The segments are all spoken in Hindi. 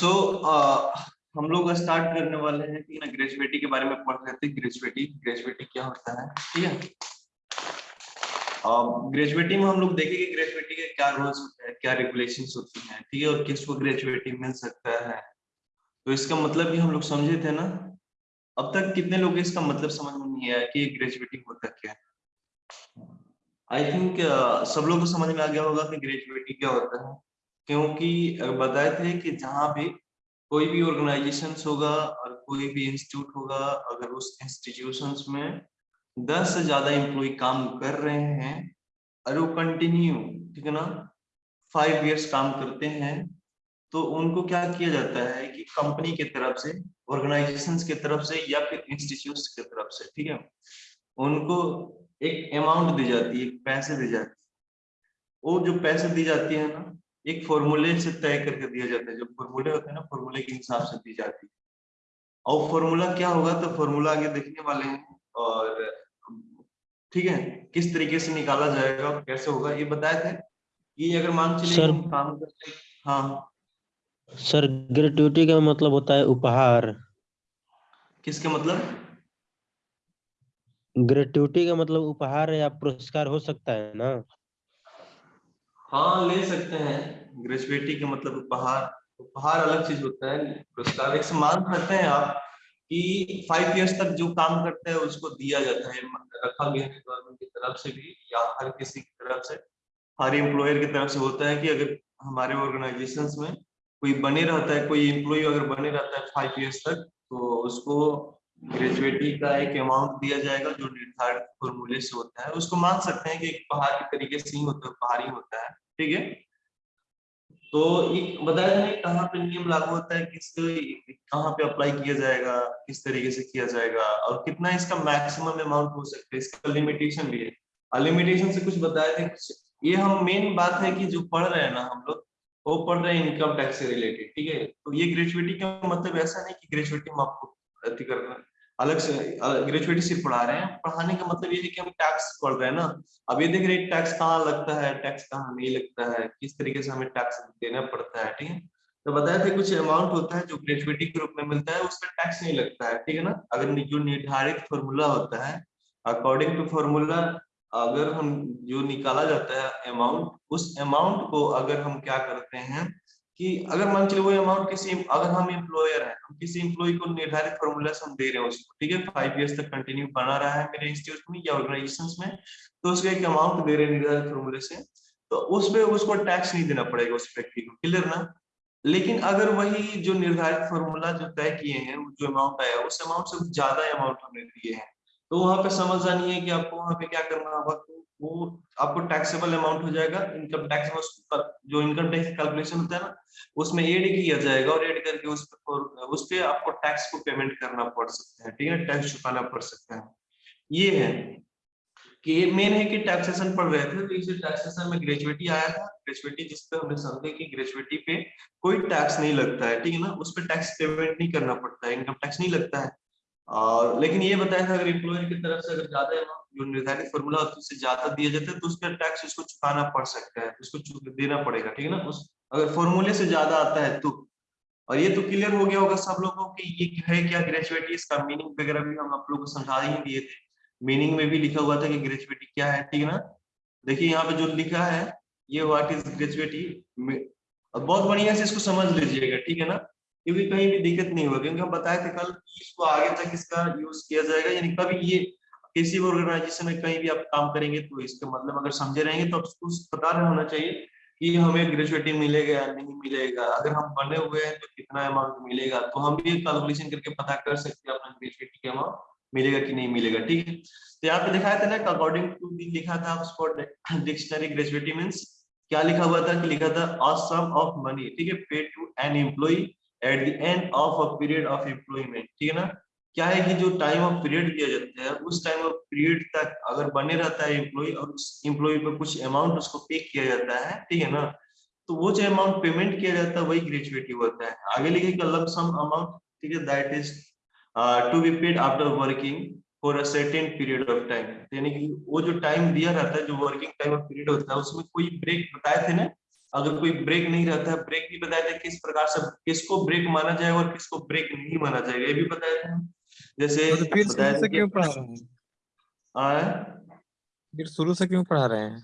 सो so, uh, हम लोग स्टार्ट करने वाले हैं है ना ग्रेजुएटी के बारे में पढ़ रहे थे ग्रेजुएटी ग्रेजुएटी क्या होता है? ठीक है? ग्रेजुएटी में हम लोग देखेंगे ग्रेजुएटी के क्या रूल्स होते हैं क्या रेगुलेशंस होती हैं ठीक है? और किसको ग्रेजुएटी मिल सकता है? तो इसका मतलब भी हम लोग समझे थे ना? अब तक कितने लोग इसका मतलब समझ में नहीं आया कि ग्रेजुएटी होता क्या है। आई थिंक uh, सब लोग को समझ में आ गया होगा कि ग्रेजुएटी क्या होता है। क्योंकि बताए थे कि जहाँ भी कोई भी ऑर्गेनाइजेशन होगा और कोई भी इंस्टीट्यूट होगा, अगर उस इंस्टीट्यूशन में दस से ज़्यादा एम्प्लॉय काम कर रहे हैं और वो कंटिन्यू, ठीक है ना, फाइव इयर्स काम करते हैं तो उनको क्या किया जाता है कि कंपनी के तरफ़ से ऑर्गेनाइजेशन के तरफ़ से या फिर इंस्टीट्यूट के तरफ़ से, ठीक है, उनको एक अमाउंट दी जाती है पैसे दी जाती है। वो जो पैसे दी जाती है ना एक फॉर्मूले से तय करके दिया जाता है। जो फॉर्मूले होते हैं ना फॉर्मूले के हिसाब से दी जाती है। और फॉर्मूला क्या होगा तो फॉर्मूला आगे देखने वाले हैं और ठीक है किस तरीके से निकाला जाएगा कैसे होगा ये बताए थे। ये अगर मान चलिए काम करते हाँ। सर ग्रेटुटी का मतलब होता है उपहार। किसके मतलब? ग्रेटुटी का मतलब उपहार या पुरस्कार हो सकता है ना। हाँ ले सकते हैं। ग्रेजुएटी के मतलब उपहार उपहार अलग चीज़ होता है, पुरस्कार। एक सम्मान करते हैं आप कि फाइव इयर्स तक जो काम करते हैं, उसको दिया जाता है, रखा गया है गवर्नमेंट की तरफ़ से भी या हर किसी की तरफ़ से। हर एम्प्लॉयर की तरफ़ से होता है कि अगर हमारे ऑर्गेनाइजेशन में कोई बने रहता है, कोई एम्प्लॉय अगर बने रहता है फाइव ईयर्स तक तो उसको ग्रेजुएटी का एक अमाउंट दिया जाएगा जो निर्धारित फॉर्मूले से होता है। उसको मान सकते हैं कि एक पहाड़ के तरीके से ही होता है, पहाड़ी होता है, ठीक है? तो ये बताया जाए कहाँ पे नियम लागू होता है, किस कहाँ पे अप्लाई किया जाएगा, किस तरीके से किया जाएगा, और कितना इसका मैक्सिमम अमाउंट हो सकता है, इसका लिमिटेशन भी है। लिमिटेशन से कुछ बताए थे ये हम मेन बात है कि जो पढ़ रहे हैं ना हम लोग, वो पढ़ रहे हैं इनकम टैक्स से रिलेटेड ठीक है? तो ये ग्रेजुएटी का मतलब ऐसा नहीं कि ग्रेजुएटी में आपको अति कर अलग से ग्रेजुएटी सिर्फ़ पढ़ा रहे हैं। पढ़ाने का मतलब ये है कि हम टैक्स पढ़ रहे हैं ना। अब ये देख रहे हैं टैक्स कहाँ लगता है टैक्स कहाँ नहीं लगता है, किस तरीके से हमें टैक्स देना पड़ता है, ठीक है? तो बताया था कुछ अमाउंट होता है जो ग्रेजुएटी के रूप में मिलता है उसका टैक्स नहीं लगता है, ठीक है ना? अगर जो निर्धारित फॉर्मूला होता है अकॉर्डिंग टू फॉर्मूला अगर हम, जो निकाला जाता है अमाउंट उस अमाउंट को अगर हम क्या करते हैं कि अगर मान चलिए वो अमाउंट किसी अगर हम एम्प्लॉयर हैं, हम किसी एम्प्लॉय को निर्धारित फॉर्मूला से हम दे रहे हैं उसको, ठीक है? फाइव इयर्स तक कंटिन्यू बना रहा है मेरे इंस्टीट्यूट में या ऑर्गेनाइजेशन में तो उसको एक अमाउंट दे रहे हैं निर्धारित फॉर्मूले से तो उस पर उसको टैक्स नहीं देना पड़ेगा उस व्यक्ति को क्लियर ना? लेकिन अगर वही जो निर्धारित फॉर्मूला जो तय किए हैं जो अमाउंट आया, उस अमाउंट से ज़्यादा अमाउंट हमने दिए हैं तो वहाँ पे समझ जानी है कि आपको वहाँ पे क्या करना होगा वो आपको टैक्सेबल अमाउंट हो जाएगा इनकम टैक्स में जो इनकम टैक्स कैलकुलेशन होता है ना, उसमें एड किया जाएगा और एड करके उस पर उस पे आपको टैक्स को पेमेंट करना पड़ सकता है, ठीक है टैक्स चुकाना पड़ सकता है। ये है कि मेन है कि टैक्सेशन पढ़ रहे थे तो इसे टैक्सेशन में ग्रेजुएटी आया था ग्रेजुएटी जिसपे हमने समझे कि ग्रेजुएटी पे कोई टैक्स नहीं लगता है, ठीक है ना, उस पर टैक्स पेमेंट नहीं करना पड़ता है इनकम टैक्स नहीं लगता है। और लेकिन ये बताया था, अगर इम्प्लॉयर की तरफ़ से अगर ज़्यादा जो निर्धारित फॉर्मूला होता है, उससे ज़्यादा दिया जाता है तो उस पर टैक्स उसको चुकाना पड़ सकता है, उसको देना पड़ेगा, ठीक है ना? उस, अगर फॉर्मूले से ज़्यादा आता है तो। और ये तो क्लियर हो गया होगा सब लोगों की, ये है, क्या ग्रेजुएटी इसका मीनिंग वगैरह भी हम आप लोग को समझा ही दिए थे। मीनिंग में भी लिखा हुआ था कि ग्रेजुएटी क्या है, ठीक है ना? देखिए, यहाँ पे जो लिखा है, ये व्हाट इज़ ग्रेजुएटी बहुत बढ़िया से इसको समझ लीजिएगा, ठीक है ना? क्योंकि कहीं भी दिक्कत नहीं होगी, क्योंकि हम बताए थे कल इसको आगे तक इसका यूज़ किया जाएगा, यानी कभी ये किसी भी ऑर्गेनाइजेशन में कहीं भी आप काम करेंगे तो इसका मतलब अगर समझे रहेंगे तो आपको पता होना चाहिए कि हमें ग्रेजुएटी मिलेगा या नहीं मिलेगा। अगर हम बने हुए हैं तो कितना अमाउंट मिलेगा तो हम भी कैलकुलेशन करके पता कर सकते हैं अपना ग्रेजुएटी का अमाउंट मिलेगा कि नहीं मिलेगा, ठीक है? तो यहाँ पे दिखाया था ना अकॉर्डिंग टू लिखा था उसको डिक्शनरी ग्रेजुएटी मीन्स क्या लिखा हुआ था कि लिखा था अ सम ऑफ़ मनी ठीक है? Paid to an employee at the end of a period of employment ठीक है ना? क्या है कि जो टाइम ऑफ़ पीरियड दिया जाता है, उस टाइम ऑफ़ पीरियड तक अगर बने रहता है एम्प्लॉय और उस एम्प्लॉय पर कुछ अमाउंट उसको पे किया जाता है, ठीक है ना? तो वो जो अमाउंट पेमेंट किया जाता है, वही ग्रेजुएटी होता है। आगे लिखे लम सम अमाउंट ठीक है that is to be paid after working for a certain period of time यानी कि वो जो टाइम दिया रहता है, जो वर्किंग टाइम ऑफ़ पीरियड होता है, उसमें कोई ब्रेक बताए थे ना? अगर कोई ब्रेक नहीं रहता है ब्रेक भी बताया था किस प्रकार से किसको ब्रेक माना जाएगा और किसको ब्रेक नहीं माना जाएगा ये भी बताया था। जैसे तो फिर शुरू बताया से क्यों पढ़ा रहे हैं? फिर शुरू से क्यों पढ़ा रहे हैं?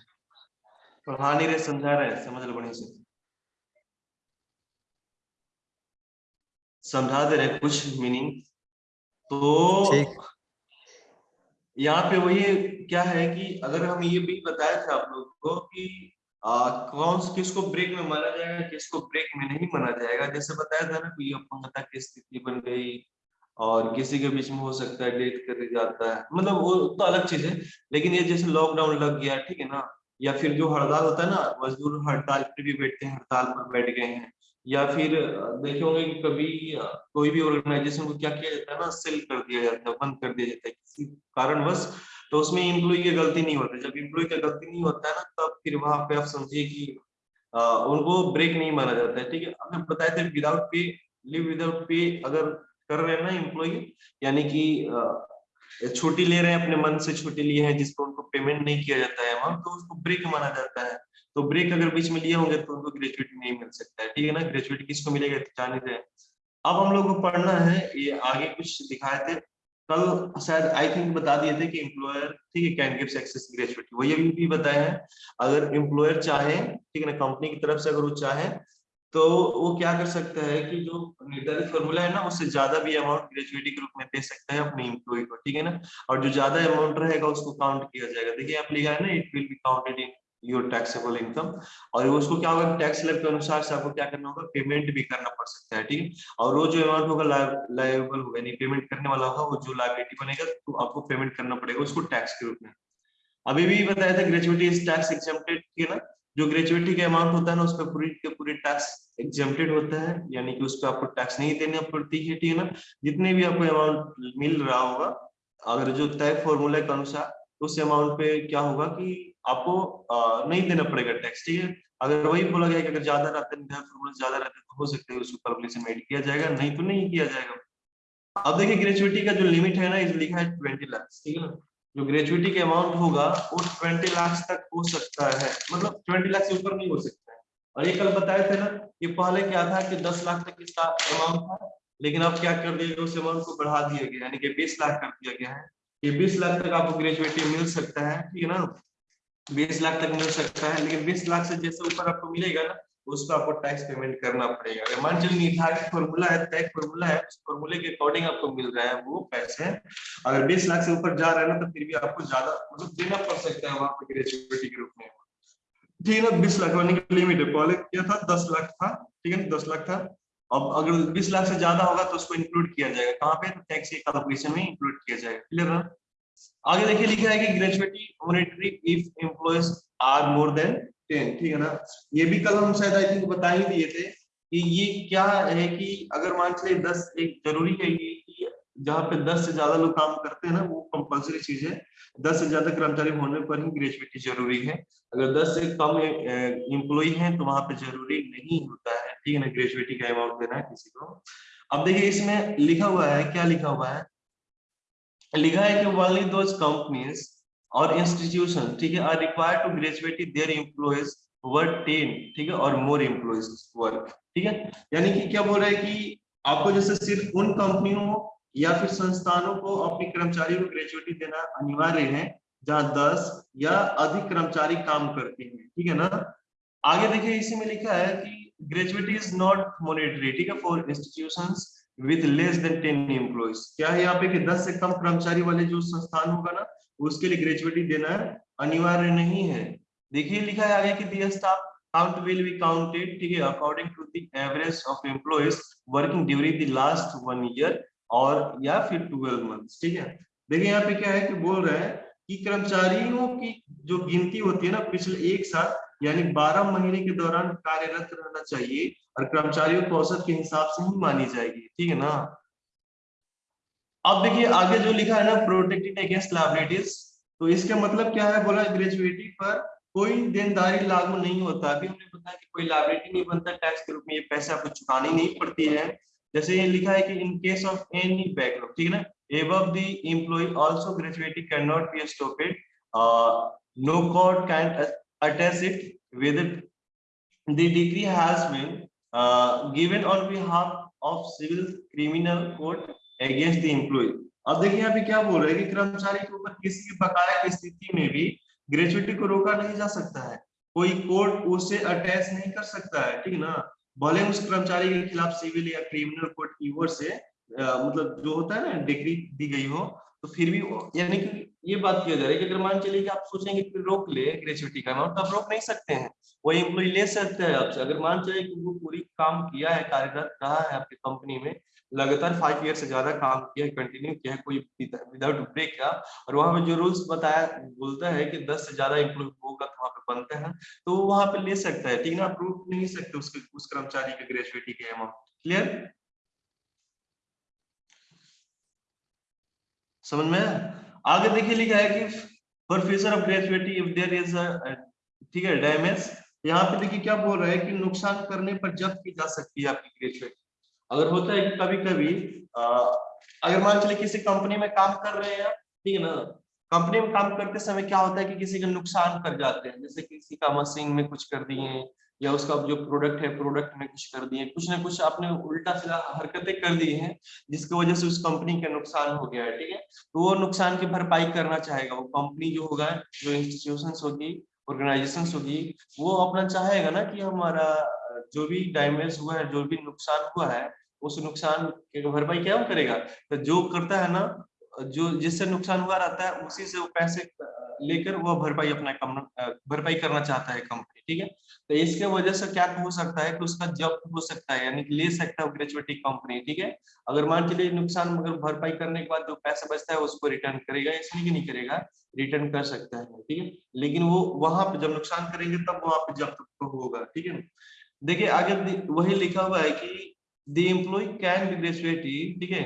पढ़ा नहीं रहे समझा रहे हैं समझ लो बढ़िया से। समझा दे रहे कुछ मीनिंग तो यहाँ पे वही क्या है कि अगर हम ये भी बताया था आप लोग को कि कौन किसको ब्रेक में माना जाएगा, किसको ब्रेक में नहीं माना जाएगा? जैसे बताया था ना, कोई अपंगता की स्थिति बन गई और किसी के बीच में हो सकता है डेथ कर जाता है। मतलब वो तो अलग चीज़ है, लेकिन ये जैसे लॉकडाउन लग गया, ठीक है ना? या फिर जो हड़ताल होता है ना, मजदूर हड़ताल पे भी बैठते हैं, हड़ताल पर बैठ गए हैं। या फिर देखे होंगे कि कभी कोई भी ऑर्गेनाइजेशन को क्या किया जाता है ना सेल कर दिया जाता है, बंद कर दिया जाता है किसी कारणवश। तो उसमें एम्प्लॉय की गलती नहीं होती। जब एम्प्लॉय की गलती नहीं होता है ना, तब फिर वहाँ पे आप समझिए कि उनको ब्रेक नहीं माना जाता है, ठीक है? अगर बताए थे without pay live without pay अगर कर रहे हैं ना इम्प्लॉय यानी कि छुट्टी ले रहे हैं, अपने मन से छुट्टी लिए हैं जिसको उनको पेमेंट नहीं किया जाता है तो उसको ब्रेक माना जाता है। तो ब्रेक अगर बीच में लिए होंगे तो उनको ग्रेजुएटी नहीं मिल सकता है, ठीक है ना? ग्रेजुएटी किसको मिलेगा? जाने अब हम लोग को पढ़ना है, ये आगे कुछ दिखाए थे। कल शायद आई थिंक बता दिए थे कि एम्प्लॉयर ठीक है कैन गिव्स एक्सेस ग्रेजुएटी वही अभी भी बताए हैं, अगर एम्प्लॉयर चाहे, ठीक है ना कंपनी की तरफ़ से अगर वो चाहे तो वो क्या कर सकता है कि जो निर्धारित फॉर्मूला है ना, उससे ज़्यादा भी अमाउंट ग्रेजुएटी के रूप में दे सकता है अपने इम्प्लॉय को, ठीक है ना? और जो ज़्यादा अमाउंट रहेगा, उसको काउंट किया जाएगा। देखिए, आप लिखा है ना it will be counted in your taxable income और उसको क्या होगा? टैक्स स्लैब के अनुसार से आपको क्या करना होगा? पेमेंट भी करना पड़ सकता है, ठीक है? और वो जो अमाउंट होगा लाइबल होगा नहीं पेमेंट करने वाला होगा, वो जो लाइबिलिटी बनेगा तो आपको पेमेंट करना पड़ेगा उसको टैक्स के रूप में। अभी भी बताया था ग्रेजुएटी इज़ टैक्स एग्जेम्प्टेड ठीक है ना? जो ग्रेजुएटी का अमाउंट होता है ना उस पर पूरी के पूरी टैक्स एग्जेम्प्टेड होता है, यानी कि उस पर आपको टैक्स नहीं देना पड़ती है ठीक है ना? जितने भी आपको अमाउंट मिल रहा होगा, अगर जो तय फॉर्मूला के अनुसार, उस अमाउंट पे क्या होगा कि आपको नहीं देना पड़ेगा टैक्स ठीक है? अगर वही बोला गया कि अगर ज़्यादा रहते हैं ज़्यादा रहते हैं तो हो सकता है उसको कैलकुलेशन में किया जाएगा, नहीं तो नहीं किया जाएगा। अब देखिए ग्रेजुएटी का जो लिमिट है ना इस लिखा है ट्वेंटी लाख ठीक है जो ग्रेजुएटी के अमाउंट होगा, वो ट्वेंटी लाख तक हो सकता है। मतलब ट्वेंटी लाख से ऊपर नहीं हो सकता है। और ये कल बताए थे ना कि पहले क्या था कि दस लाख तक इसका अमाउंट था, लेकिन अब क्या कर दिया गया, उस अमाउंट को बढ़ा दिया गया, यानी कि बीस लाख कर दिया गया है। कि बीस लाख तक आपको ग्रेजुएटी मिल सकता है, ठीक है ना? बीस लाख तक मिल सकता है, लेकिन बीस लाख से जैसे ऊपर आपको मिलेगा ना, उस पर आपको टैक्स पेमेंट करना पड़ेगा। अगर मान चलिए निर्धारित फॉर्मूला है तय फॉर्मूला है, उस फॉर्मूले के अकॉर्डिंग आपको मिल रहा है वो पैसे। अगर बीस लाख से ऊपर जा रहा है ना तो फिर भी आपको ज़्यादा मतलब देना पड़ सकता है वहाँ पे ग्रेजुएटी के रूप में। ठीक है ना, बीस लाख वाले की लिमिट है पहले क्या था? दस लाख था, ठीक है ना, दस लाख था। अब अगर बीस लाख से ज़्यादा होगा तो उसको इंक्लूड किया जाएगा। कहाँ पे? तो टैक्स के कैलकुलेशन में इंक्लूड किया जाएगा। क्लियर ना? आगे देखिए लिखा है कि gratuity monetary if employees are more than ten, ठीक है ना? ये भी कल हम शायद आई थिंक बता ही दिए थे कि ये क्या है कि अगर मान चलिए दस एक ज़रूरी है ये कि जहाँ पे दस से ज़्यादा लोग काम करते हैं ना, वो कंपलसरी चीज़ है। दस से ज़्यादा कर्मचारी होने पर ही ग्रेजुएटी ज़रूरी है। अगर दस से कम एम्प्लॉय हैं तो वहाँ पे ज़रूरी नहीं होता है, ठीक है ना? ग्रेजुएटी का अमाउंट देना है किसी को। अब देखिए इसमें लिखा हुआ है, क्या लिखा हुआ है? लिखा है कि ओनली दोज कंपनीज़ और इंस्टीट्यूशन ठीक है are required to graduate their employees over ten ठीक है और मोर एम्प्लॉयज़ वर्क ठीक है। यानी कि क्या बोल रहा है कि आपको जैसे सिर्फ़ उन कंपनियों या फिर संस्थानों को अपने कर्मचारियों को ग्रेजुएटी देना अनिवार्य है, जहाँ दस या अधिक कर्मचारी काम करते हैं, ठीक है ना? आगे देखिए, इसी में लिखा है कि ग्रेजुएटी इज़ नॉट मॉनिटरी ठीक है for institutions with less than ten employees क्या है यहाँ पे कि 10 से कम कर्मचारी वाले जो संस्थान होगा ना, उसके लिए ग्रेजुएटी देना अनिवार्य नहीं है। देखिए, लिखा है आगे कि the staff count will be counted ठीक है according to the average of employees working during the last one year और, या फिर 12 मंथ्स ठीक है। देखिए, यहाँ पे क्या है कि बोल रहा है कि कर्मचारियों की जो गिनती होती है ना, पिछले एक साल, यानी 12 महीने के दौरान कार्यरत रहना चाहिए और कर्मचारियों को औसत के हिसाब से ही मानी जाएगी ठीक है ना? अब देखिए आगे जो लिखा है ना प्रोटेक्टेड अगेंस्ट लाइबिलिटीज तो इसका मतलब क्या है? बोला ग्रेजुएटी पर कोई देनदारी लागू नहीं होता। अभी हमने बताया कि कोई लाइबिलिटी नहीं बनता टैक्स के रूप में ये पैसे आपको चुकानी नहीं पड़ती है। जैसे ये लिखा है कि in case of any backlog ठीक है ना? Above the employee also gratuity cannot be stopped. Uh, no court attach it with it. The decree has been uh, given on behalf of civil criminal court against the employee. अब देखिए यहाँ पे क्या बोल रहे हैं कि कर्मचारी के ऊपर किसी की बकाया की स्थिति में भी ग्रेचुइटी को रोका नहीं जा सकता है। कोई कोर्ट उसे अटैच नहीं कर सकता है ठीक है ना? भले उस कर्मचारी के खिलाफ सिविल या क्रिमिनल कोर्ट की ओर से अ, मतलब जो होता है ना डिग्री दी गई हो तो फिर भी यानी कि ये बात किया जा रहा है कि अगर मान चलिए कि आप सोचेंगे रोक ले ग्रेचुइटी का अमाउंट तो आप रोक नहीं सकते हैं। वही एम्प्लॉय ले सकते हैं। आपसे अगर मान चलिए कि वो पूरी काम किया है, कार्यरत रहा है आपकी कंपनी में, लगातार फाइव ईयर से ज़्यादा काम किया है कंटिन्यू किया है, कोई विदाउट ब्रेक किया? और वहाँ पे जो रूल्स बताया, बोलता है कि दस से ज़्यादा एम्प्लॉय होगा तो वहाँ पे बनते हैं तो वो वहाँ पे ले सकता है। ठीक ना नहीं सकते उसके, उस कर्मचारी के ग्रेचुइटी के अमाउंट क्लियर समझ में आगे देखिए लिखा है कि for future of gratuity if there is ठीक है डैमेज यहाँ पे देखिए क्या बोल रहा है कि नुकसान करने पर जब्त की जा सकती है आपकी ग्रेचुइटी अगर होता है कि कभी कभी आ, अगर मान चले किसी कंपनी में काम कर रहे हैं ठीक है ना कंपनी में काम करते समय क्या होता है कि किसी का नुकसान कर जाते हैं जैसे किसी का मशीन में कुछ कर दिए या उसका जो प्रोडक्ट है प्रोडक्ट में कुछ कर दिए कुछ ना कुछ आपने उल्टा सीधा हरकतें कर दी हैं जिसकी वजह से उस कंपनी का नुकसान हो गया है ठीक है। तो वो नुकसान की भरपाई करना चाहेगा वो कंपनी जो होगा जो इंस्टीट्यूशन होगी ऑर्गेनाइजेशन होगी, वो अपना चाहेगा ना कि हमारा, जो भी डैमेज हुआ है, जो भी नुकसान हुआ है, उस नुकसान की भरपाई क्या करेगा? तो जो करता है ना, जो जिससे नुकसान हुआ रहता है, उसी से वो पैसे लेकर वो भरपाई अपना कम भरपाई करना चाहता है कंपनी ठीक है? तो इसके वजह से क्या हो सकता है कि उसका जब्त हो सकता है, यानी कि ले सकता है ग्रेचुइटी कंपनी ठीक है? अगर मान चलिए नुकसान, अगर भरपाई करने के बाद जो पैसा बचता है, उसको रिटर्न करेगा, इसलिए नहीं करेगा? रिटर्न कर सकता है ठीक है लेकिन वो वहाँ पे जब नुकसान करेंगे तब वहाँ पे जब्त तो होगा ठीक है देखिए आगे वही लिखा हुआ है कि the employee can be gratuity ठीक है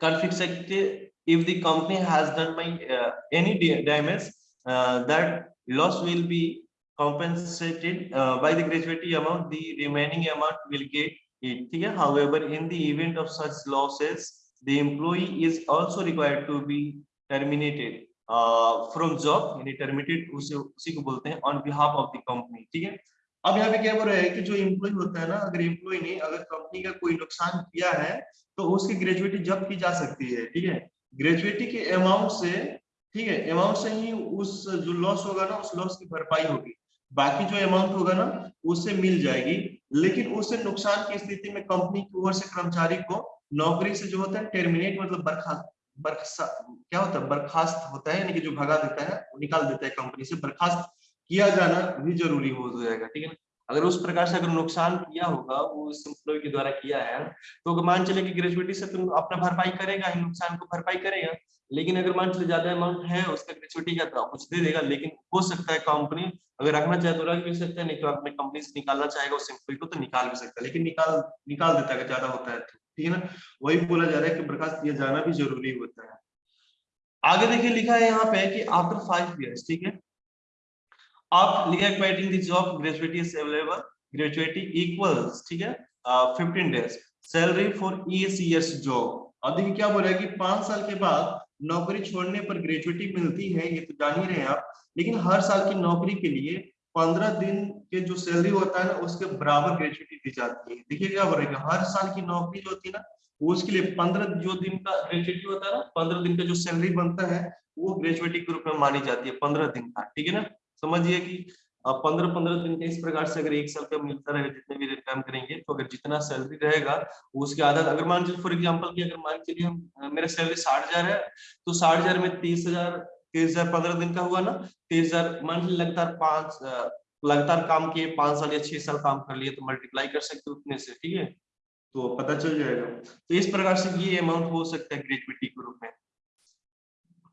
confiscated if the company has done by uh, any da- damage uh, that loss will be compensated uh, by the gratuity amount the remaining amount will get it ठीक however in the event of such losses the employee is also required to be terminated uh, job यानी terminated उसे उसी को बोलते हैं on behalf of the company ठीक है? अब यहाँ पे क्या बोल रहा है कि जो एम्प्लॉय होता है ना अगर एम्प्लॉय ने अगर कंपनी का कोई नुकसान किया है तो उसकी ग्रेजुएटी जब्त की जा सकती है ठीक है? ग्रेजुएटी के अमाउंट से ठीक है अमाउंट से ही उस जो लॉस होगा ना उस लॉस की भरपाई होगी। बाकी जो अमाउंट होगा ना उससे मिल जाएगी लेकिन उससे नुकसान की स्थिति में कंपनी की ओर से कर्मचारी को नौकरी से जो होता है टर्मिनेट मतलब बर्खास्त क्या होता है, बर्खास्त होता है, यानी कि जो भगा देता है, वो निकाल देता है कंपनी से। बर्खास्त किया जाना भी ज़रूरी हो जाएगा, ठीक है ना? अगर उस प्रकार से अगर नुकसान किया होगा, वो उस एम्प्लॉय के द्वारा किया है तो मान चले कि ग्रेजुएटी से तुम अपना भरपाई करेगा ही, नुकसान को भरपाई करेगा। लेकिन अगर मान चले ज़्यादा अमाउंट है, उसका ग्रेजुएटी का तो कुछ दे देगा, लेकिन हो सकता है कंपनी अगर रखना चाहे तो रख भी सकता है, नहीं तो अपने कंपनी से निकालना चाहेगा, उस एम्प्लॉय को तो निकाल भी सकता है, लेकिन निकाल निकाल देता है ज़्यादा होता है तो। ठीक है ना, वही बोला जा रहा है कि बर्खास्त किया जाना भी ज़रूरी होता है। आगे देखिए लिखा है यहाँ पे कि आफ्टर फाइव ईयर्स ठीक है? आप लिखा है quitting the job gratuity is available gratuity equals ठीक है? Fifteen days salary for years job अब देखिए क्या बोल है कि पाँच साल के बाद नौकरी छोड़ने पर ग्रेजुएटी मिलती है, ये तो जान ही रहे हैं आप, लेकिन हर साल की नौकरी के लिए पंद्रह दिन के जो सैलरी होता है ना, उसके बराबर ग्रेजुएटी दी जाती है। देखिए क्या बोल रहा हर साल की नौकरी जो होती है ना उसके लिए पंद्रह जो दिन का ग्रेजुएटी होता है ना, पंद्रह दिन का जो सैलरी बनता है, वो ग्रेजुएटी के रूप में मानी जाती है, पंद्रह दिन का, ठीक है ना? समझिए कि पंद्रह पंद्रह दिन के इस प्रकार से अगर एक साल का मिलता रहेगा जितने भी काम करेंगे तो अगर जितना सैलरी रहेगा, उसके आधार अगर मान चलिए फॉर एग्ज़ाम्पल की अगर मान चलिए मेरा सैलरी साठ है तो साठ में तीस तीस हज़ार पंद्रह दिन का हुआ ना तीस हज़ार लीजिए लगातार पाँच लगातार काम किए, पाँच साल या छह साल काम कर लिए तो मल्टीप्लाई कर सकते हो उतने से, ठीक है? तो पता चल जाएगा। तो इस प्रकार से ये अमाउंट हो सकता है ग्रेजुएटी के रूप में।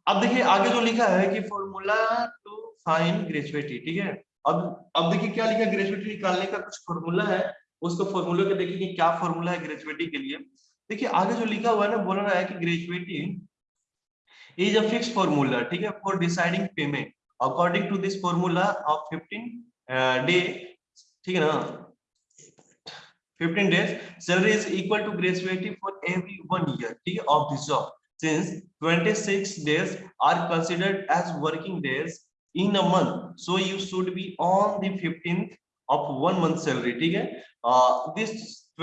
अब देखिए, आगे जो लिखा है कि फॉर्मूला टू फाइन ग्रेजुएटी ठीक है? अब अब देखिए क्या लिखा ग्रेजुएटी निकालने का कुछ फॉर्मूला है, उसको फॉर्मूले को देखिए क्या फॉर्मूला है ग्रेजुएटी के लिए। देखिए, आगे जो लिखा हुआ है ना, बोल रहा है कि gratuity is a fix formula ठीक है for deciding payment according to this formula of 15 day ठीक है ना 15 days salary is equal to gratuity for every one year ठीक है of this job since 26 days are considered as working days in a month so you should be on the 15th of one month salary ठीक है uh, this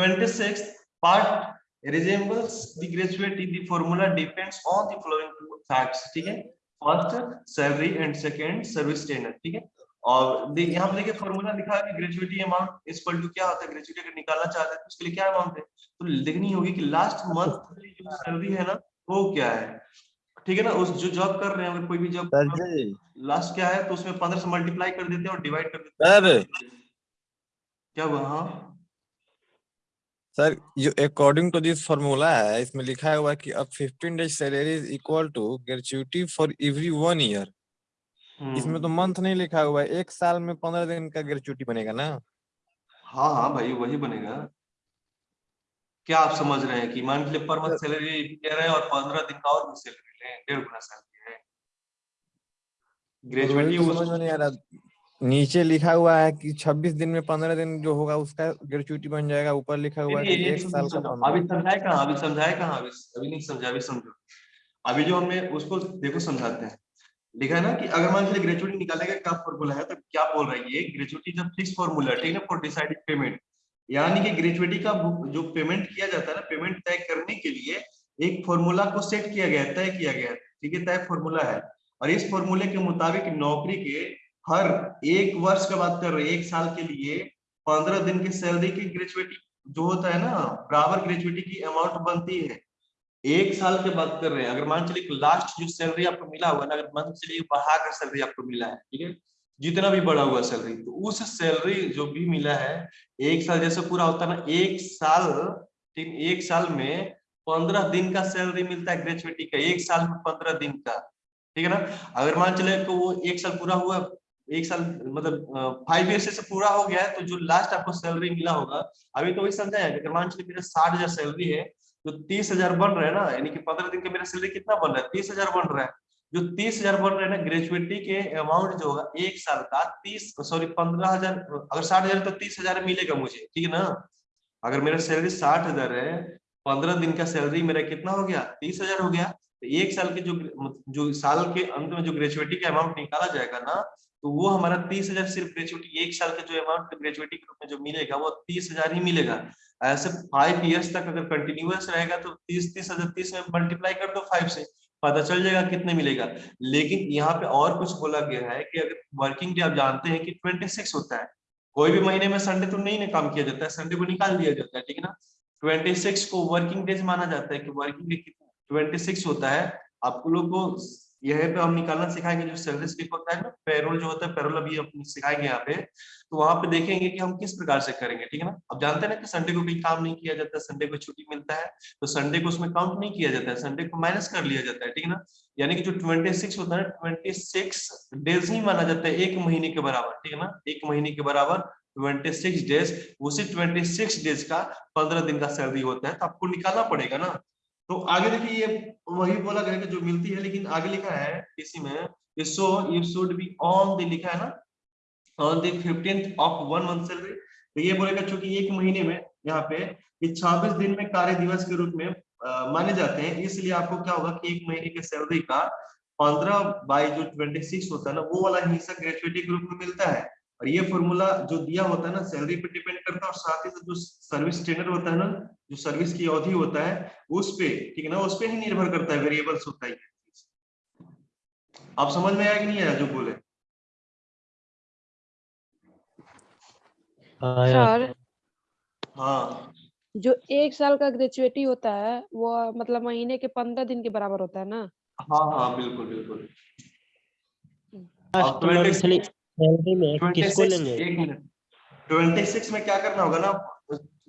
26 part resembles the gratuity the formula depends on the following two facts ठीक है? First salary and second service tenure ठीक है? और यहाँ पे देखिए फॉर्मूला लिखा है कि ग्रेजुएटी अमाउंट इक्वल टू क्या होता है? ग्रेजुएटी अगर निकालना चाहते हैं तो उसके लिए क्या अमाउंट है? तो लिखनी होगी कि लास्ट मंथ जो सैलरी है ना वो क्या है? ठीक है ना? उस जो जॉब कर रहे हैं अगर कोई भी जॉब लास्ट क्या है तो उसमें पंद्रह से मल्टीप्लाई कर देते हैं और डिवाइड कर देते हैं। क्या हुआ? हाँ। सर ये अकॉर्डिंग टू दिस फॉर्मूला है इसमें लिखा हुआ है कि अब 15 days salary is equal to gratuity for every one year इसमें तो हम्म, मंथ नहीं लिखा हुआ है एक साल में पंद्रह दिन का ग्रेचुइटी बनेगा ना? हाँ हाँ भाई वही बनेगा। क्या आप समझ रहे हैं कि मान लिए पर मंथ सैलरी कह रहे हैं और पंद्रह दिन का और भी सैलरी लें डेढ़ गुना सैलरी है। ग्रेजुएटी तो समझ में नहीं आ रहा। नीचे लिखा हुआ है कि 26 दिन में 15 दिन जो होगा उसका ग्रेचुइटी बन जाएगा। ऊपर लिखा हुआ है कि एक साल का अभी समझाए कहाँ अभी समझाए कहाँ अभी अभी नहीं समझा अभी समझो। अभी जो हमने उसको देखो समझाते हैं। लिखा है ना कि अगर मान लीजिए ग्रेजुएटी निकालेगा क्या फॉर्मूला है? तो क्या बोल रहा है ये? ग्रेजुएटी जब फिक्स फॉर्मूला है ठीक है फॉर डिसाइडेड पेमेंट यानी कि ग्रेजुएटी का जो पेमेंट किया जाता है ना पेमेंट तय करने के लिए एक फॉर्मूला को सेट किया गया तय किया गया ठीक है तय फॉर्मूला है। और इस फॉर्मूले के मुताबिक नौकरी के हर एक वर्ष का बात कर रहे हैं, एक साल के लिए पंद्रह दिन की सैलरी की ग्रेजुएटी जो होता है ना, बराबर ग्रेजुएटी की अमाउंट बनती है। एक साल के बात कर रहे हैं, अगर मान चलिए लास्ट जो सैलरी आपको मिला हुआ ना, अगर मान चलिए बढ़ाकर सैलरी आपको मिला है, ठीक है? जितना भी बढ़ा हुआ सैलरी तो उस सैलरी जो भी मिला है, एक साल जैसे पूरा होता है ना, एक साल, ठीक, एक साल में पंद्रह दिन का सैलरी मिलता है ग्रेजुएटी का, एक साल में पंद्रह दिन का, ठीक है ना? अगर मान चले तो वो एक साल पूरा हुआ एक साल मतलब फाइव ईयर से पूरा हो गया है तो जो लास्ट आपको सैलरी मिला होगा, अभी तो वही समझाया चलिए मेरा साठ हज़ार सैलरी है तो तीस हज़ार बन रहा है ना, यानी कि पंद्रह दिन का मेरा सैलरी कितना बन रहा है? तीस हज़ार बन रहा है। जो तीस हज़ार बन रहा है ना ग्रेजुएटी के अमाउंट जो होगा, एक साल का तीस सॉरी पंद्रह हज़ार, अगर साठ हज़ार तो तीस हज़ार मिलेगा मुझे, ठीक है ना? अगर मेरा सैलरी साठ हज़ार है, पंद्रह दिन का सैलरी मेरा कितना हो गया? तीस हज़ार हो गया। तो एक साल के जो जो साल के अंत में जो ग्रेजुएटी का अमाउंट निकाला जाएगा ना तो वो हमारा तीस हज़ार सिर्फ़ ग्रेजुएटी एक साल का जो अमाउंट ग्रेजुएटी के रूप में जो मिलेगा, वो तीस हज़ार ही मिलेगा। ऐसे फाइव इयर्स तक अगर कंटिन्यूअस रहेगा तो तीस तीस हज़ार तीस में मल्टीप्लाई कर दो फाइव से, पता चल जाएगा कितने मिलेगा। लेकिन यहाँ पे और कुछ बोला गया है कि अगर वर्किंग डे आप जानते हैं कि ट्वेंटी होता है। कोई भी महीने में संडे तो नहीं काम किया जाता है संडे को निकाल दिया जाता है, ठीक है ना? ट्वेंटी को वर्किंग डेज़ माना जाता है कि वर्किंग डे कितना? ट्वेंटी होता है। आपको लोग को यहाँ पे हम निकालना सिखाएँगे जो सैलरी स्लिप होता है ना पेरोल जो होता है पेरोल अभी हम सिखाएँगे यहाँ पे। तो वहाँ पे देखेंगे कि हम किस प्रकार से करेंगे, ठीक है ना? अब जानते हैं ना कि संडे को कोई काम नहीं किया जाता संडे को छुट्टी मिलता है तो संडे को उसमें काउंट नहीं किया जाता है संडे को माइनस कर लिया जाता है, ठीक है ना? यानी कि जो ट्वेंटी सिक्स होता है ना ट्वेंटी सिक्स डेज़ ही माना जाता है, एक महीने के बराबर, ठीक है ना? एक महीने के बराबर ट्वेंटी सिक्स डेज़ उसी ट्वेंटी सिक्स डेज़ का पंद्रह दिन का सैलरी होता है तो आपको निकालना पड़ेगा ना। तो आगे देखिए ये वही बोला गया कि जो मिलती है लेकिन आगे लिखा है इसी में so you should be on the लिखा है ना? On the of one month salary तो ये बोलेगा चूँकि एक महीने में यहाँ पे छब्बीस दिन में कार्य दिवस के रूप में आ, माने जाते हैं इसलिए आपको क्या होगा कि एक महीने के सैलरी का पंद्रह बाई जो ट्वेंटी सिक्स होता है ना वो वाला हिस्सा ग्रेजुएटी के रूप में मिलता है। और ये फॉर्मूला जो दिया होता है ना सैलरी पे डिपेंड करता है और साथ ही साथ जो सर्विस टेनर होता है ना जो सर्विस की अवधि होता है उस पे ठीक है ना उस पे ही निर्भर करता है वेरिएबल्स होता है आप समझ में आया कि नहीं आया जो बोले? सर हाँ। जो एक साल का ग्रेजुएटी होता है वो मतलब महीने के पंद्रह दिन के बराबर होता है ना? हाँ हाँ बिल्कुल बिल्कुल। लास्ट 26 मंथली सैलरी में किसको लेंगे? एक मिनट 26 में क्या करना होगा ना?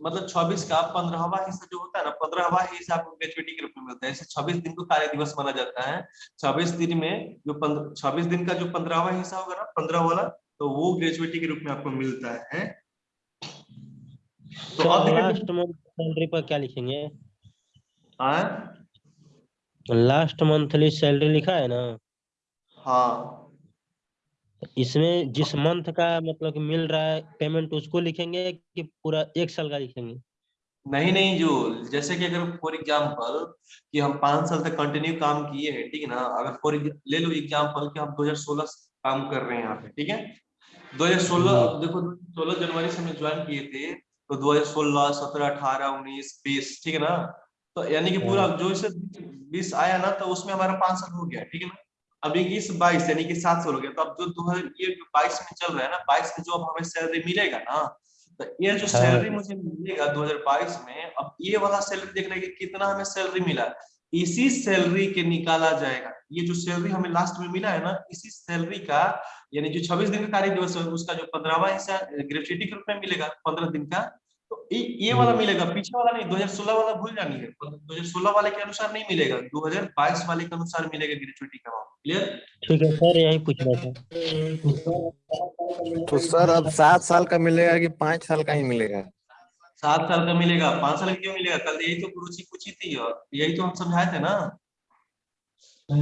मतलब 26 का पंद्रहवा हिस्सा जो होता है ना पंद्रहवा हिस्सा आपको ग्रेजुएटी के रूप में मिलता है। ऐसे 26 दिन को कार्य दिवस माना जाता है। 26 दिन में जो 26 दिन का जो पंद्रहवा हिस्सा होगा ना पंद्रह वाला तो वो ग्रेजुएटी के रूप में आपको मिलता है। तो देखिए लास्ट मंथ सैलरी पर क्या लिखेंगे? लास्ट मंथली सैलरी लिखा है ना? हाँ। इसमें जिस मंथ का मतलब कि मिल रहा है पेमेंट उसको लिखेंगे कि पूरा एक साल का लिखेंगे? नहीं नहीं जो जैसे कि अगर फॉर एग्जांपल कि हम पाँच साल तक कंटिन्यू काम किए हैं ठीक है ना? अगर फॉर ले लो एग्जांपल कि हम 2016 से काम कर रहे हैं यहाँ पे ठीक है? 2016 हम्म। देखो 16 जनवरी से हम ज्वाइन किए थे तो 2016 17 18 19 20 ठीक है ना? तो यानी कि पूरा हाँ। जो इसे 20 आया ना तो उसमें हमारा पाँच साल हो गया ठीक है ना? अब इक्कीस बाईस यानी कि सात साल हो गया तो अब जो दो हज़ार ये बाईस में चल रहा है ना बाईस में जो अब हमें सैलरी मिलेगा ना तो ये जो हाँ। सैलरी मुझे मिलेगा 2022 में अब ये वाला सैलरी देख रहे कि कितना हमें सैलरी मिला इसी सैलरी के निकाला जाएगा ये जो सैलरी हमें लास्ट में मिला है ना इसी सैलरी का यानी जो 26 दिन का कार्य दिवस है उसका जो पंद्रहवा हिस्सा ग्रेचुइटी के रूप में मिलेगा पंद्रह दिन का तो ये वाला हम्म। मिलेगा पीछे वाला नहीं 2016 वाला भूल जानी है 2016 वाले के अनुसार नहीं मिलेगा 2022 वाले के अनुसार मिलेगा ग्रेचुइटी का अमाउंट क्लियर ठीक है सर यही पूछना था। तो सर अब सात साल का मिलेगा कि पाँच साल का ही मिलेगा? सात साल का मिलेगा पाँच साल क्यों मिलेगा? कल यही तो रुचि पूछी थी और यही तो हम समझाए थे ना।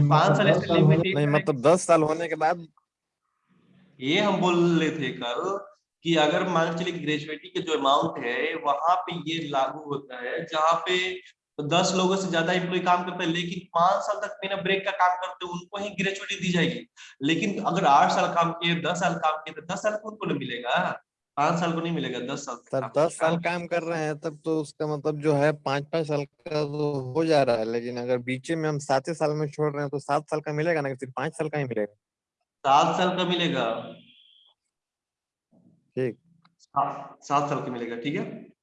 पाँच साल नहीं मतलब दस साल होने के बाद ये हम बोल रहे थे कल कि अगर मान के चलिए ग्रेजुएटी के जो अमाउंट है वहाँ पे ये लागू होता है जहाँ पे दस लोगों से ज़्यादा एम्प्लॉय काम करता है लेकिन पाँच साल तक बिना ब्रेक का काम करते हैं उनको ही ग्रेजुएटी दी जाएगी। लेकिन अगर आठ साल काम किए दस साल काम किए तो दस साल को उनको नहीं मिलेगा। पाँच साल को नहीं मिलेगा दस साल तक सर दस साल। काम कर रहे हैं तब तो उसका मतलब जो है पाँच पाँच साल का तो हो जा रहा है लेकिन अगर बीचे में हम सात साल में छोड़ रहे हैं तो सात साल का मिलेगा ना सिर्फ़ पाँच साल का ही मिलेगा? सात साल का मिलेगा। ठीक। सात साल का मिलेगा, ठीक है?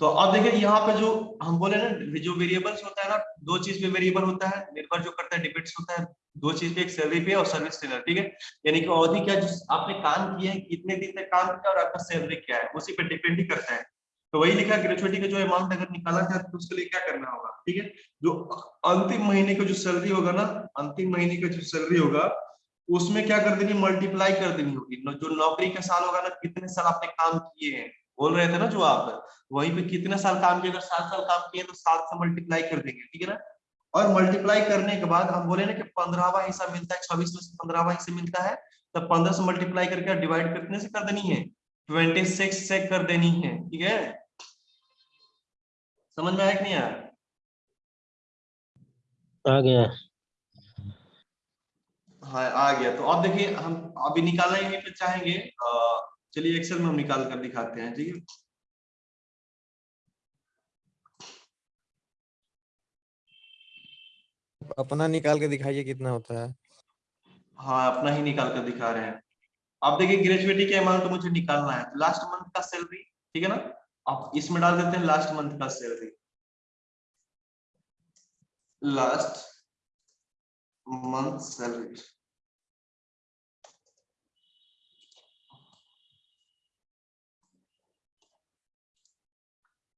तो अब देखिए, यहाँ पे जो हम बोले ना, जो वेरिएबल्स होता है ना, दो चीज़ पे वेरिएबल होता है, निर्भर जो करता है डिपेंड्स होता है, दो चीज़ पे एक सैलरी पे और सर्विस टेलर ठीक है? यानी कि अवधि क्या जो आपने काम किया है, कितने दिन तक काम किया और आपका सैलरी क्या है, उसी पे डिपेंड ही करता है। तो वही लिखा ग्रेचुइटी का जो अमाउंट अगर निकाला जाए तो उसके लिए क्या करना होगा, ठीक है? जो अंतिम महीने का जो सैलरी होगा ना, अंतिम महीने का जो सैलरी होगा उसमें क्या कर देनी मल्टीप्लाई कर देनी होगी। जो नौकरी का साल होगा ना, कितने साल आपने काम किए हैं? बोल रहे थे ना जो आप, वहीं पे कितने साल काम किए, अगर सात साल काम किए तो सात से मल्टीप्लाई कर देंगे, ठीक है ना? और मल्टीप्लाई करने के बाद हम बोले ना कि पंद्रहवा हिस्सा मिलता है छब्बीस में से पंद्रहवा हिस्सा मिलता है तो पंद्रह से मल्टीप्लाई करके डिवाइड कितने से कर देनी है? ट्वेंटी सिक्स से कर देनी है, ठीक है? समझ में आया कि नहीं आया? आ गया। हाँ आ गया। तो अब देखिए हम अभी निकालना ही तो चाहेंगे। चलिए एक्सेल में हम निकाल कर दिखाते हैं ठीक है? अपना निकाल के दिखाइए कितना होता है। हाँ अपना ही निकाल कर दिखा रहे हैं। अब देखिए ग्रेजुएटी के अमाउंट मुझे निकालना है। लास्ट मंथ का सैलरी ठीक है ना? आप इसमें डाल देते हैं लास्ट मंथ का salary last month salary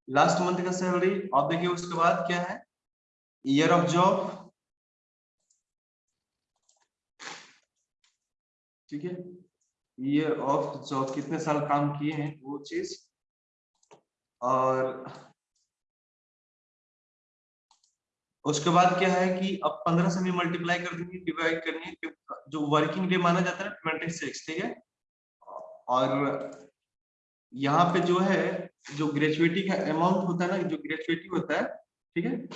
last month का सैलरी अब देखिए उसके बाद क्या है? ईयर ऑफ़ जॉब ठीक है? ईयर ऑफ़ जॉब कितने साल काम किए हैं वो चीज़? और उसके बाद क्या है कि अब पंद्रह से भी मल्टीप्लाई कर देंगे डिवाइड करनी है, जो वर्किंग डे माना जाता है ट्वेंटी सिक्स ठीक है? और यहाँ पे जो है, जो ग्रेजुएटी का अमाउंट होता है ना, जो ग्रेजुएटी होता है, ठीक है?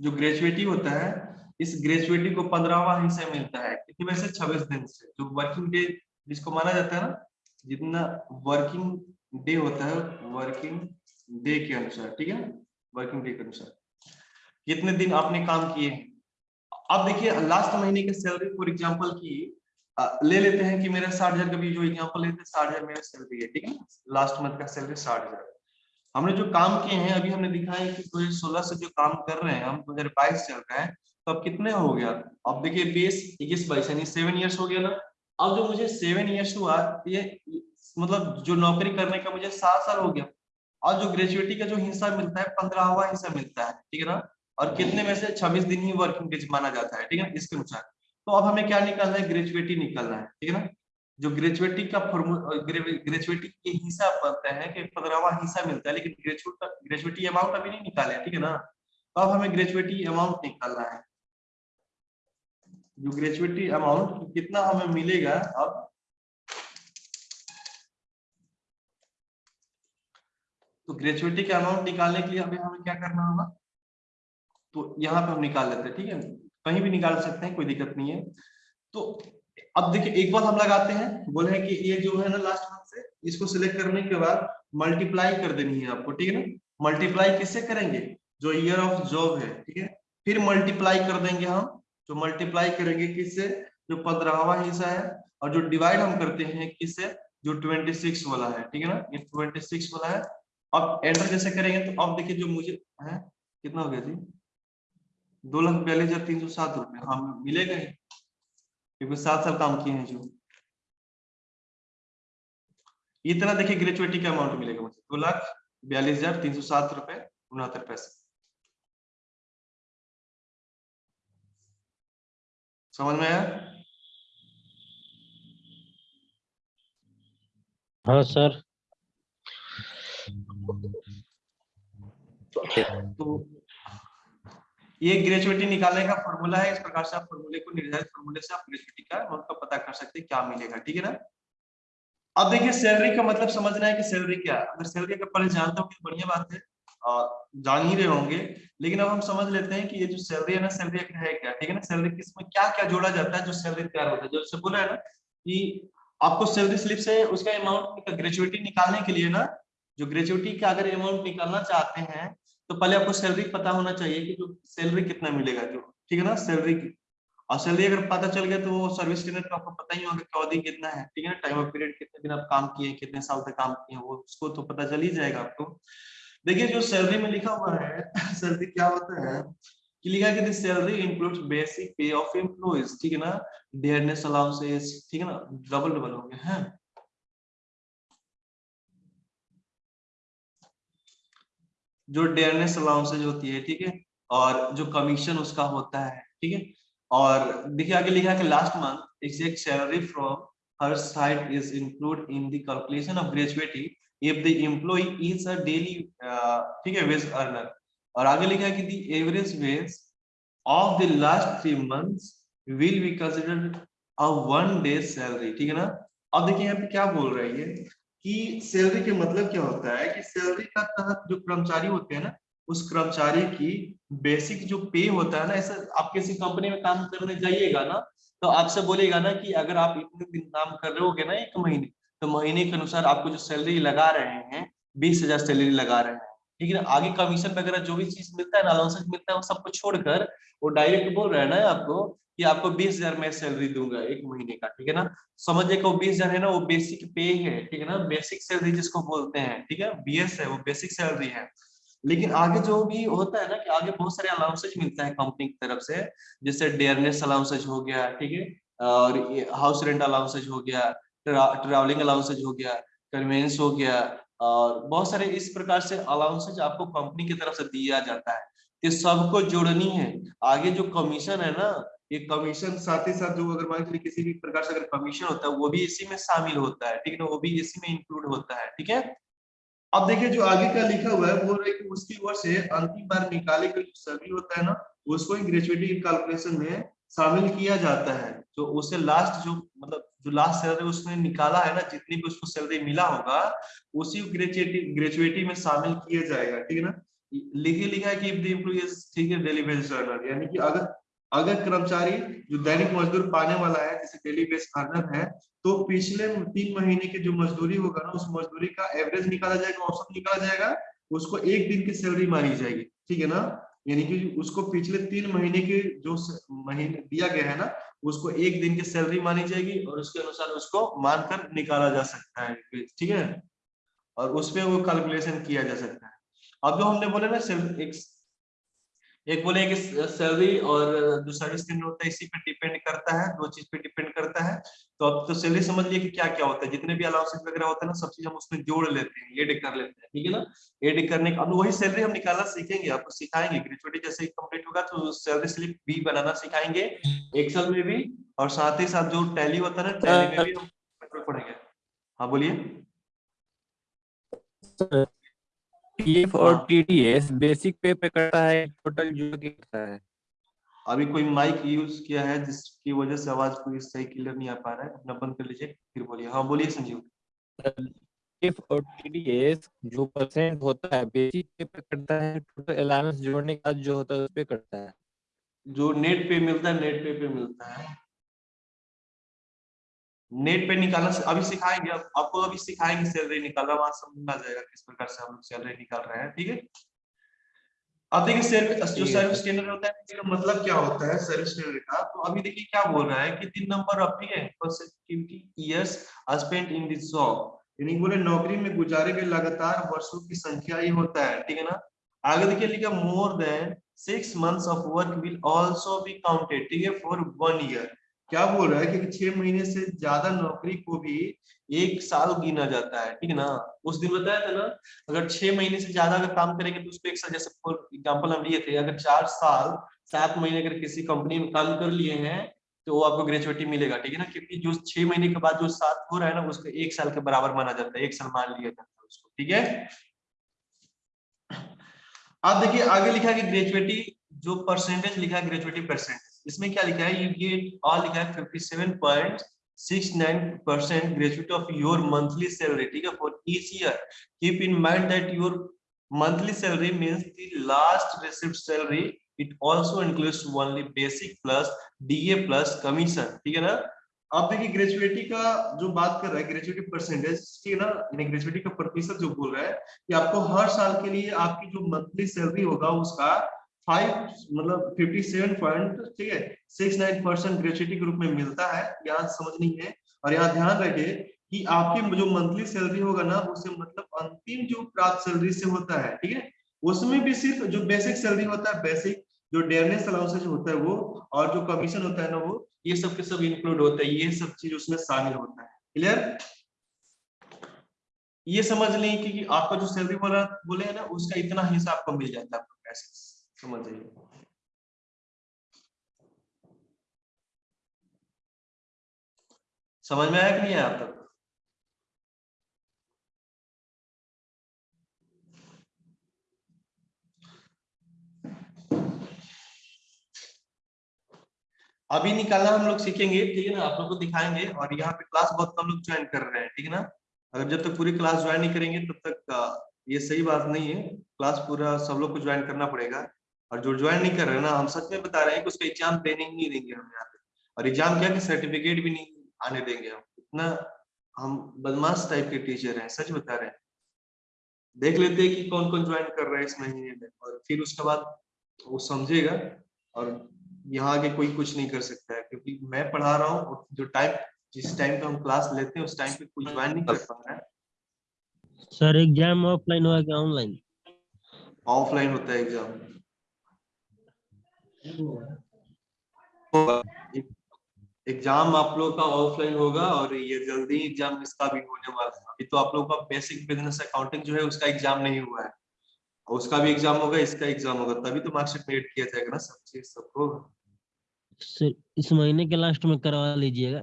जो ग्रेजुएटी होता है, इस ग्रेजुएटी को पंद्रहवा हिस्सा मिलता है। कितने में से? छब्बीस दिन से। जो वर्किंग डे जिसको माना जाता है ना, जितना वर्किंग डे होता है वर्किंग डे के अनुसार, ठीक है? वर्किंग डे के अनुसार। कितने दिन आपने काम किए? अब देखिए लास्ट महीने के सैलरी फॉर एग्जांपल की ले लेते हैं कि मेरा साठ हज़ार का भी जो एग्जांपल लेते हैं, साठ हज़ार मेरा सैलरी है, ठीक है लास्ट मंथ का सैलरी साठ हज़ार। हमने जो काम किए हैं, अभी हमने दिखाया कि 2016 से जो काम कर रहे हैं, हम 2022 चल रहे हैं तो अब कितने हो गया? अब देखिए, बीस, इक्कीस, बाईस, यानी सेवन ईयर्स हो गया ना? अब जो मुझे सेवन ईयर्स हुआ, ये मतलब जो नौकरी करने का मुझे सात साल हो गया। और जो ग्रेजुएटी का जो हिस्सा मिलता है, पंद्रहवा हिस्सा मिलता है, ठीक है ना? और कितने में से छब्बीस दिन ही वर्किंग डेज़ माना जाता है, ठीक है इसके अनुसार। तो अब हमें क्या निकालना है? ग्रेजुएटी निकालना है, ठीक है ना? जो ग्रेजुएटी का ग्रेजुएटी के हिस्सा बनता है कि पंद्रहवा हिस्सा मिलता है, लेकिन ग्रेजुएट ग्रेजुएटी अमाउंट अभी नहीं निकाले, ठीक है ना? तो अब हमें ग्रेजुएटी अमाउंट निकालना है। जो ग्रेजुएटी अमाउंट कितना हमें मिलेगा अब? तो ग्रेजुएटी का अमाउंट निकालने के लिए हमें हमें क्या करना होगा? तो यहाँ पे हम निकाल लेते हैं, ठीक है? कहीं भी निकाल सकते हैं, कोई दिक्कत नहीं है। तो अब देखिए, एक बार हम लगाते हैं बोले हैं कि ये जो है ना लास्ट मंथ से, इसको सिलेक्ट करने के बाद मल्टीप्लाई कर देनी है आपको, ठीक है ना? मल्टीप्लाई किससे करेंगे? जो ईयर ऑफ़ जॉब है, ठीक है? फिर मल्टीप्लाई कर देंगे हम। जो मल्टीप्लाई करेंगे किससे? जो पंद्रहवा हिस्सा है, और जो डिवाइड हम करते हैं किससे? जो 26 वाला है, ठीक है ना? ये 26 वाला है। अब एंटर जैसे करेंगे तो अब देखिए जो मुझे, है? कितना हो गया जी? दो लाख बयालीस हज़ार तीन सौ सात रुपए। हाँ मिलेगा ही। क्योंकि सात साल काम किए हैं जो। इतना देखिए ग्रेचुएटी का अमाउंट मिलेगा मुझे। दो लाख बयालीस हज़ार तीन सौ सात रुपए उनहत्तर पैसे। समझ में आया? हाँ सर। तो ये ग्रेजुएटी निकालने का फॉर्मूला है, इस प्रकार से आप फॉर्मूले को निर्धारित फॉर्मूले से आप ग्रेजुएटी का अमाउंट का पता कर सकते हैं क्या मिलेगा, ठीक है ना? अब देखिए सैलरी का मतलब समझना है कि सैलरी क्या है। अगर सैलरी का पहले जानते हो बढ़िया बात है जान ही रहे होंगे, लेकिन अब हम समझ लेते हैं कि ये जो सैलरी है ना सैलरी है क्या, ठीक है ना? सैलरी किसमें क्या क्या जोड़ा जाता है जो सैलरी तैयार होता है। जैसे बोला है ना कि आपको सैलरी स्लिप से उसका अमाउंट ग्रेजुएटी निकालने के लिए ना, जो ग्रेजुएटी का अगर अमाउंट निकालना चाहते हैं तो पहले आपको सैलरी पता होना चाहिए कि जो सैलरी कितना मिलेगा जो, ठीक है ना सैलरी की। और सैलरी अगर पता चल गया तो वो सर्विस स्टैंडर्ड का आपको पता ही होगा कि अवधि कितना है, ठीक है ना टाइम ऑफ़ पीरियड कितने दिन आप काम किए कितने साल तक काम किए वो उसको तो पता चल ही जाएगा आपको। देखिए, जो सैलरी में लिखा हुआ है सैलरी क्या होता है कि लिखा है कि salary includes basic pay of employees ठीक है ना डेयरनेस अलाउंसेस ठीक है ना डबल डबल हो गया, है। जो डेयरनेस अलाउंसेज होती है, ठीक है? और जो कमीशन उसका होता है, ठीक है? और देखिए, आगे लिखा है कि last month exact salary from her side is include in the calculation of gratuity if the employee is a daily ठीक है वेज अर्नर और आगे लिखा है कि the average wage of the last three months will be considered a one day salary ठीक है ना? अब देखिए, यहाँ पे क्या बोल रही है कि सैलरी के मतलब क्या होता है कि सैलरी का तहत जो कर्मचारी होते हैं ना, उस कर्मचारी की बेसिक जो पे होता है ना, ऐसा आप किसी कंपनी में काम करने जाइएगा ना तो आपसे बोलेगा ना कि अगर आप इतने दिन काम कर रहे होगे ना एक महीने तो महीने के अनुसार आपको जो सैलरी लगा रहे हैं, बीस हज़ार सैलरी लगा रहे हैं। ठीक है आगे कमीशन वगैरह जो भी चीज़ मिलता है अलाउंसेस मिलता है, वो सबको छोड़कर, वो डायरेक्ट बोल रहे है ना आपको कि आपको बीस हज़ार मैं सैलरी दूँगा एक महीने का, ठीक है ना? समझिए वो बीस हज़ार है ना, वो बेसिक पे है, ठीक है ना? बेसिक सैलरी जिसको बोलते हैं, ठीक है? बीएस है, वो बेसिक सैलरी है। लेकिन आगे जो भी होता है ना कि आगे बहुत सारे अलाउंसेज मिलता है कंपनी की तरफ़ से, जैसे डेयरनेस अलाउंसेज हो गया, ठीक है? और हाउस रेंट अलाउंसेज हो गया ट्रैवलिंग अलाउंसेज हो गया कन्वेंस हो गया, और बहुत सारे इस प्रकार से अलाउंसेज आपको कंपनी की तरफ़ से दिया जाता है। ये सबको जोड़नी है। आगे जो कमीशन है ना ये कमीशन साथ ही साथ जो अगर मान लीजिए किसी भी प्रकार से अगर कमीशन होता है, वो भी इसी में शामिल होता है, ठीक है ना? वो भी इसी में इंक्लूड होता है, ठीक है? अब देखिए जो आगे का लिखा हुआ है, बोल रहे कि उसकी ओर से अंतिम बार निकाले गए जो सैलरी होता है ना, उसको ही ग्रेजुएटी कैलकुलेशन में शामिल किया जाता है। जो उससे लास्ट जो मतलब जो लास्ट सैलरी उसने निकाला है ना, जितनी भी उसको सैलरी मिला होगा, उसी ग्रेजुएटी ग्रेजुएटी में शामिल किया जाएगा, ठीक है ना? लिखे लिखा है कि इफ़ द एम्प्लॉय ठीक है डेली बेस अर्नर यानी कि अगर अगर कर्मचारी जो दैनिक मजदूर पाने वाला है, जैसे डेली बेस अर्नर है तो पिछले तीन महीने की जो मजदूरी होगा ना, उस मजदूरी का एवरेज निकाला जाएगा, औसत निकाला जाएगा, उसको एक दिन की सैलरी मानी जाएगी, ठीक है ना? यानी कि उसको पिछले तीन महीने के जो महीने दिया गया है ना, उसको एक दिन की सैलरी मानी जाएगी और उसके अनुसार उसको मानकर निकाला जा सकता है, ठीक है? और उसपे वो कैलकुलेशन किया जा सकता है। अब जो हमने बोले ना एक एक बोले कि सैलरी और जो सर्विस स्टैंडर्ड होता है, इसी पे डिपेंड करता है, दो चीज़ पे डिपेंड करता है। तो अब तो सैलरी समझ लिए कि क्या क्या होता है। जितने भी अलाउंसेस वगैरह होता है ना, सब चीज़ हम उसमें जोड़ लेते हैं एड कर लेते हैं, ठीक है ना? एड करने का, अब वही सैलरी हम निकालना सीखेंगे, आपको सिखाएँगे। ग्रेजुएटी जैसे कंप्लीट होगा तो सैलरी स्लिप भी बनाना सिखाएँगे एक्सेल में भी, और साथ ही साथ जो टैली होता है ना टैली में भी हम पढ़ेंगे। हाँ बोलिए। पीएफ और टीडीएस बेसिक पे पे करता है टोटल जो करता है। अभी कोई माइक यूज़ किया है जिसकी वजह से आवाज़ कोई सही क्लियर नहीं आ पा रहा है अपना बंद कर लीजिए फिर बोलिए। हाँ बोलिए संजीव। पीएफ और टीडीएस जो परसेंट होता है बेसिक पे पे करता है टोटल अलाउंस जोड़ने का जो होता है उस पे करता है। जो नेट पे मिलता है नेट पे पे मिलता है। नेट पे निकालना अभी सिखाएँगे आपको अभी सिखाएँगे सैलरी निकालना वहाँ समझ आ जाएगा किस प्रकार से हम लोग सैलरी निकाल रहे हैं ठीक है? अब देखिए सर्विस जो सर्विस स्टैंडर्ड होता है इसका मतलब क्या होता है सर्विस स्टैंडर्ड का? तो अभी देखिए क्या बोल रहा है कि दी नंबर ऑफ़ ठीक है consecutive years spent in this job. यानी बोले नौकरी में गुजारे गए लगातार वर्षों की संख्या ही होता है ठीक है ना? आगे देखिए लिखा more than six months of work will also be counted ठीक है फॉर वन ईयर क्या बोल रहा है कि छह महीने से ज़्यादा नौकरी को भी एक साल गिना जाता है, ठीक है ना? उस दिन बताया था ना, अगर छह महीने से ज़्यादा अगर काम करेंगे तो उसको एक साल, जैसे फॉर एग्ज़ाम्पल हम लिए थे, अगर चार साल, सात महीने अगर किसी कंपनी में काम कर लिए हैं तो वो आपको ग्रेजुएटी मिलेगा, ठीक है ना? क्योंकि जो छह महीने के बाद जो सात हो रहा है ना, उसको एक साल के बराबर माना जाता है, एक साल मान लिया जाता है उसको, ठीक है? आप देखिए, आगे लिखा है कि ग्रेजुएटी जो परसेंटेज लिखा है ग्रेजुएटी परसेंटेज इसमें क्या लिखा है? यू गेट ऑल लिखा है fifty seven point six nine percent graduate of your monthly salary ठीक है? For each year keep in mind that your monthly salary means the last received salary. It also includes only basic plus da plus commission, ठीक है ना? अब देखिए ग्रेजुएटी का जो बात कर रहा है ग्रेजुएटी परसेंटेज ठीक है ना? यानी ग्रेजुएटी का प्रतिशत जो बोल रहा है कि आपको हर साल के लिए आपकी जो मंथली सैलरी होगा उसका फाइव मतलब फिफ्टी सेवन पॉइंट ठीक है? सिक्स नाइन परसेंट ग्रेजुएटी के रूप में मिलता है यहाँ समझनी है और यहाँ ध्यान कि आपकी जो मंथली सैलरी होगा ना उसे मतलब अंतिम जो प्राप्त सैलरी से होता है ठीक है? उसमें भी सिर्फ़ जो बेसिक सैलरी होता है बेसिक जो डेयरनेस अलाउंसेज होता है वो और जो कमीशन होता है ना वो ये सब के सब इंक्लूड होता है ये सब चीज़ उसमें शामिल होता है क्लियर ये समझ लें कि, आपका जो सैलरी वाला बोले ना उसका इतना हिस्सा आपको मिल जाता है समझ जाइए समझ में आया कि नहीं आया आप तक? अभी निकालना हम लोग सीखेंगे, ठीक है ना? आप लोग को दिखाएँगे और यहाँ पे क्लास बहुत कम लोग ज्वाइन कर रहे हैं, ठीक है ना? अगर जब तक पूरी क्लास ज्वाइन नहीं करेंगे, तब तक ये सही बात नहीं है। क्लास पूरा सब लोग को ज्वाइन करना पड़ेगा। और जो ज्वाइन नहीं कर रहे ना हम सच में बता रहे हैं कि उसका एग्ज़ाम देने ही नहीं देंगे हम यहाँ पे। और एग्ज़ाम क्या कि सर्टिफिकेट भी नहीं आने देंगे हम। इतना हम बदमाश टाइप के टीचर हैं सच बता रहे हैं। देख लेते हैं कि कौन कौन ज्वाइन कर रहा है इस महीने में। और फिर उसके बाद वो समझेगा और यहाँ आगे कोई कुछ नहीं कर सकता है। क्योंकि मैं पढ़ा रहा हूँ और जो टाइम जिस टाइम पे हम क्लास लेते हैं उस टाइम पे कोई ज्वाइन नहीं कर पा रहा है। सर एग्ज़ाम ऑफलाइन होगा कि ऑनलाइन ऑफलाइन होता है एग्ज़ाम एग्ज़ाम आप लोग का ऑफलाइन होगा और ये जल्दी एग्ज़ाम इसका भी होने वाला है। अभी तो आप लोग का बेसिक बिज़नेस अकाउंटिंग जो है उसका एग्ज़ाम नहीं हुआ है। और उसका भी एग्ज़ाम होगा इसका एग्ज़ाम होगा तभी तो मार्कशीट में एड किया जाएगा ना सब चीज़ सब होगा। सर इस महीने के लास्ट में करवा लीजिएगा।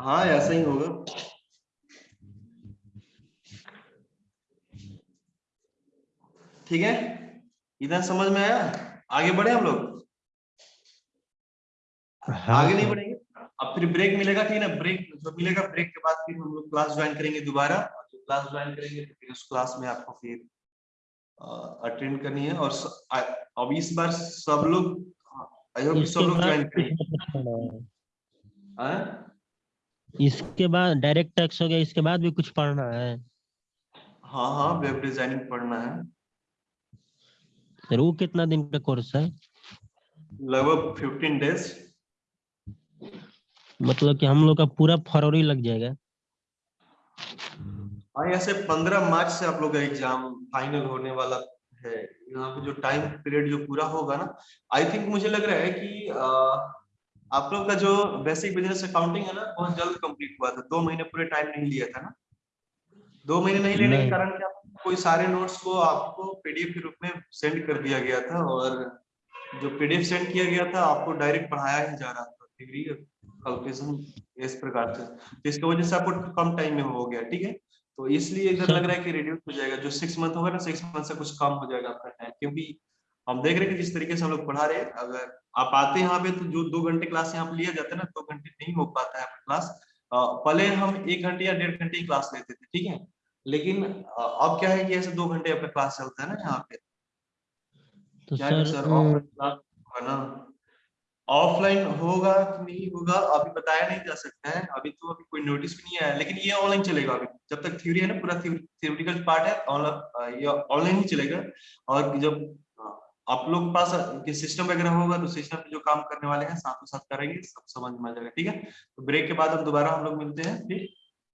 हाँ ऐसा ही होगा। ठीक है? इधर समझ में आया? आगे बढ़े हम लोग? हाँ। आगे नहीं बढ़ेंगे? अब फिर ब्रेक मिलेगा ठीक है ना? ब्रेक जो मिलेगा ब्रेक के बाद फिर हम लोग क्लास ज्वाइन करेंगे दोबारा। और जो क्लास ज्वाइन करेंगे तो फिर उस क्लास में आपको फिर अटेंड करनी है। और अब इस बार सब लोग आई होप सब लोग ज्वाइन करेंगे। हाँ? इसके बाद डायरेक्ट टैक्स हो गया इसके बाद भी कुछ पढ़ना है। हाँ हाँ वेब डिज़ाइनिंग पढ़ना है। सर वो कितना दिन का कोर्स है? लगभग फिफ्टीन डेज़ मतलब कि हम लोग का पूरा फरवरी लग जाएगा। हाँ ऐसे पंद्रह मार्च से आप लोग का एग्ज़ाम फाइनल होने वाला है। यहाँ पे जो टाइम पीरियड जो पूरा होगा ना आई थिंक मुझे लग रहा है कि आ, आप लोग का जो बेसिक बिज़नेस अकाउंटिंग है ना बहुत जल्द कंप्लीट हुआ था। दो महीने पूरे टाइम नहीं लिया था ना। दो महीने नहीं लेने के कारण क्या कोई सारे नोट्स को आपको पीडीएफ के रूप में सेंड कर दिया गया था और जो पीडीएफ सेंड किया गया था, आपको डायरेक्ट पढ़ाया ही जा रहा था डिग्री कैलकुलेशन इस प्रकार से। तो इसकी वजह से आपको कम टाइम में हो गया, ठीक है? तो इसलिए इधर लग रहा है कि रिड्यूस हो जाएगा। जो सिक्स मंथ होगा ना सिक्स मंथ से कुछ कम हो जाएगा आपका टाइम क्योंकि हम देख रहे हैं कि जिस तरीके से हम लोग पढ़ा रहे हैं, अगर आप आते यहाँ पे तो जो दो घंटे क्लास यहाँ पे लिया जाता है ना, दो घंटे नहीं हो पाता है क्लास पहले हम एक घंटे या डेढ़ घंटे ही क्लास लेते थे, ठीक है? लेकिन अब क्या है कि ऐसे दो घंटे आपका क्लास चलता है ना यहाँ पे। तो क्या सर सर ऑफलाइन क्लास होगा ऑफलाइन होगा कि नहीं होगा अभी बताया नहीं जा सकता है। अभी तो अभी कोई नोटिस भी नहीं आया लेकिन ये ऑनलाइन चलेगा अभी। जब तक थ्योरी है ना पूरा थ्योरेटिकल पार्ट है ऑनलाइन ये ऑनलाइन ही चलेगा। और जब हाँ, आप लोग के पास सिस्टम वगैरह होगा तो सिस्टम पे जो काम करने वाले हैं साथों साथ करेंगे सब समझ में आ जाएगा ठीक है? तो ब्रेक के बाद अब दोबारा हम लोग मिलते हैं फिर